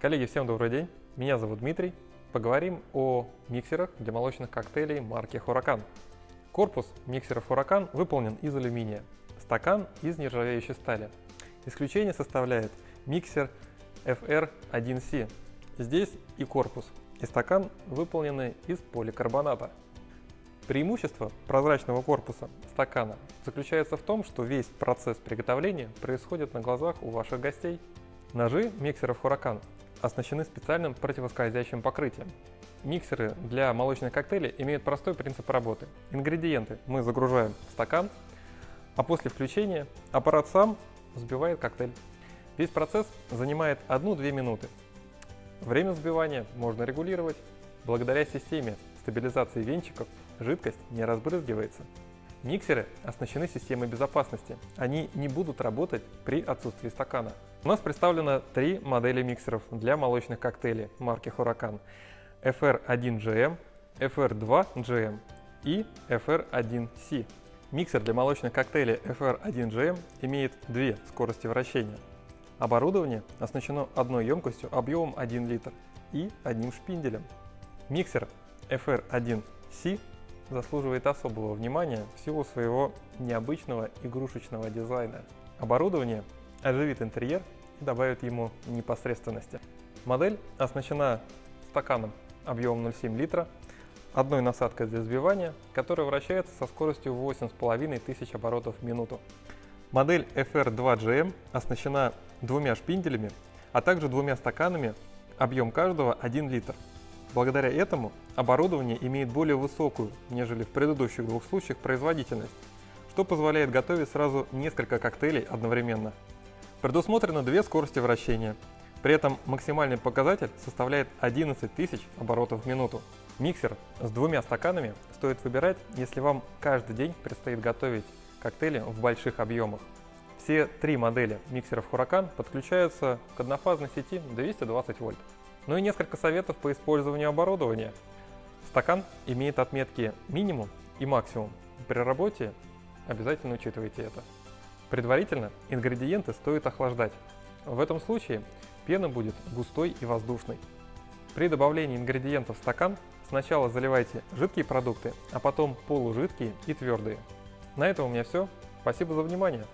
Коллеги, всем добрый день. Меня зовут Дмитрий. Поговорим о миксерах для молочных коктейлей марки Huracan. Корпус миксеров Huracan выполнен из алюминия, стакан из нержавеющей стали. Исключение составляет миксер FR1C. Здесь и корпус, и стакан выполнены из поликарбоната. Преимущество прозрачного корпуса стакана заключается в том, что весь процесс приготовления происходит на глазах у ваших гостей. Ножи миксеров Huracan оснащены специальным противоскользящим покрытием. Миксеры для молочных коктейлей имеют простой принцип работы. Ингредиенты мы загружаем в стакан, а после включения аппарат сам взбивает коктейль. Весь процесс занимает 1-2 минуты. Время взбивания можно регулировать. Благодаря системе стабилизации венчиков жидкость не разбрызгивается. Миксеры оснащены системой безопасности. Они не будут работать при отсутствии стакана. У нас представлено три модели миксеров для молочных коктейлей марки Huracan. FR1GM, FR2GM и FR1C. Миксер для молочных коктейлей FR1GM имеет две скорости вращения. Оборудование оснащено одной емкостью объемом 1 литр и одним шпинделем. Миксер FR1C заслуживает особого внимания в своего необычного игрушечного дизайна. Оборудование оживит интерьер и добавит ему непосредственности. Модель оснащена стаканом объемом 0,7 литра, одной насадкой для взбивания, которая вращается со скоростью 8,5 тысяч оборотов в минуту. Модель FR2GM оснащена двумя шпинделями, а также двумя стаканами, объем каждого 1 литр. Благодаря этому оборудование имеет более высокую, нежели в предыдущих двух случаях, производительность, что позволяет готовить сразу несколько коктейлей одновременно. Предусмотрено две скорости вращения. При этом максимальный показатель составляет 11 тысяч оборотов в минуту. Миксер с двумя стаканами стоит выбирать, если вам каждый день предстоит готовить коктейли в больших объемах. Все три модели миксеров Huracan подключаются к однофазной сети 220 вольт. Ну и несколько советов по использованию оборудования. Стакан имеет отметки минимум и максимум. При работе обязательно учитывайте это. Предварительно ингредиенты стоит охлаждать. В этом случае пена будет густой и воздушной. При добавлении ингредиентов в стакан сначала заливайте жидкие продукты, а потом полужидкие и твердые. На этом у меня все. Спасибо за внимание.